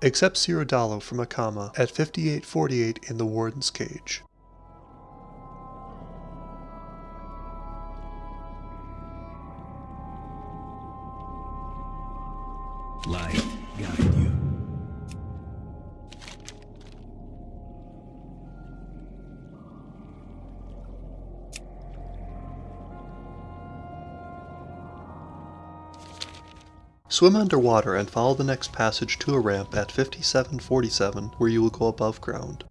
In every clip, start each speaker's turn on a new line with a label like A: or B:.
A: Accept Seer Udalo from Akama at 5848 in the Warden's Cage.
B: Light guide
A: Swim underwater and follow the next passage to a ramp at 5747 where you will go above ground.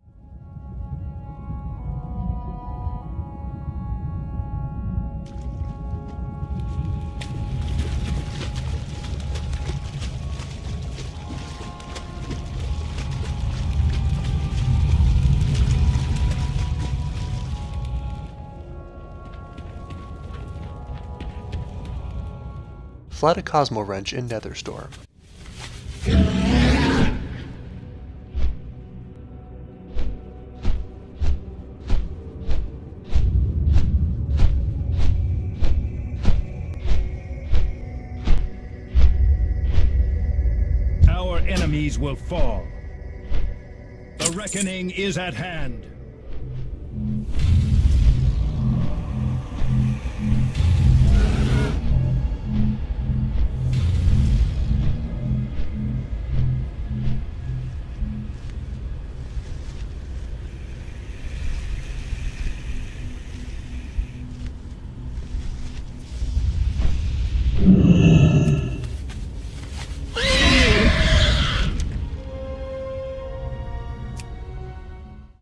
A: Fly to Cosmowrench in Netherstorm.
B: Our enemies will fall. The reckoning is at hand.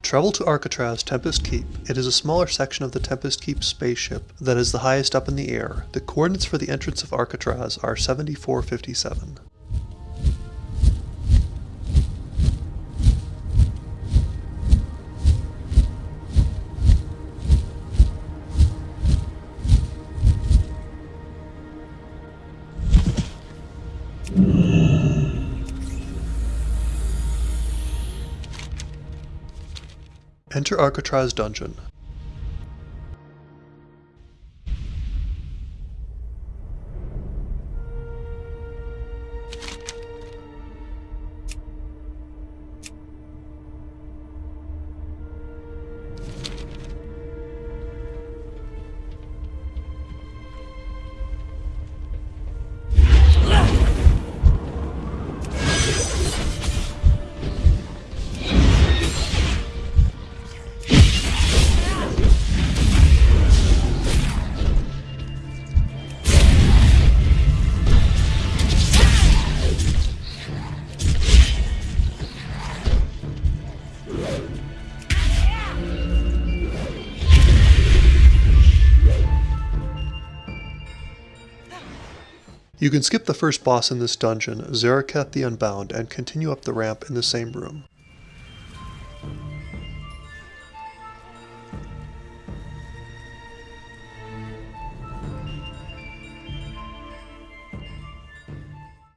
A: Travel to Arcatraz Tempest Keep. It is a smaller section of the Tempest Keep spaceship that is the highest up in the air. The coordinates for the entrance of Arcatraz are 7457. Enter Arcatraz Dungeon. You can skip the first boss in this dungeon, Zereketh the Unbound, and continue up the ramp in the same room.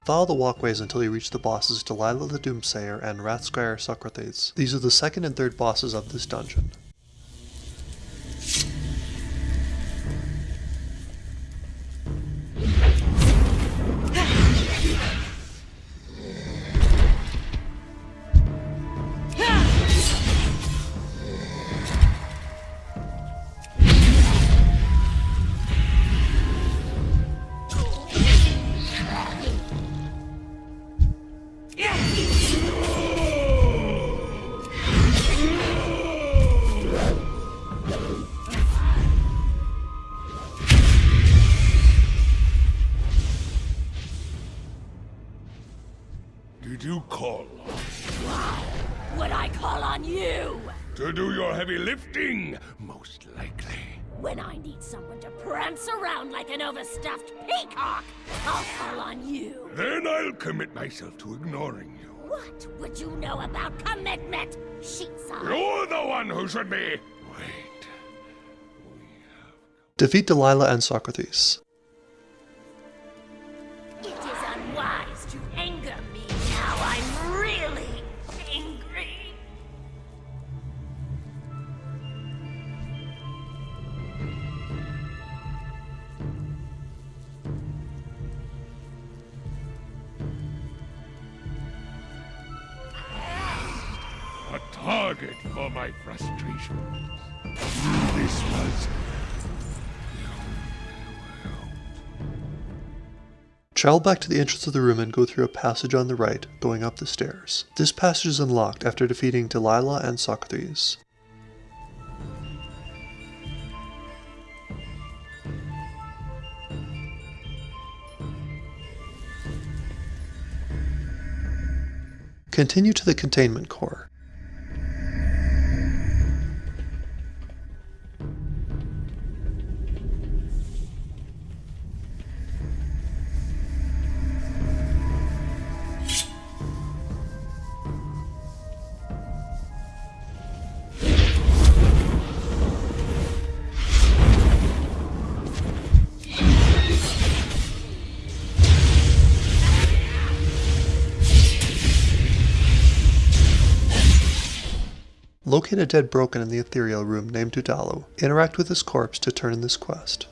A: Follow the walkways until you reach the bosses Dalliah the Doomsayer and Wrath-Scryer Soccothrates. These are the second and third bosses of this dungeon.
C: Heavy lifting? Most likely.
D: When I need someone to prance around like an overstuffed peacock, I'll call on you.
C: Then I'll commit myself to ignoring you.
D: What would you know about commitment, Sheetside?
C: You're the one who should be. Wait.
A: Defeat Dalliah and
D: Soccothrates.
C: Target for my frustration. This was
A: Travel back to the entrance of the room and go through a passage on the right, going up the stairs. This passage is unlocked after defeating Dalliah and Soccothrates. Continue to the containment core. Locate a dead broken in the ethereal room named Udalo. Interact with his corpse to turn in this quest.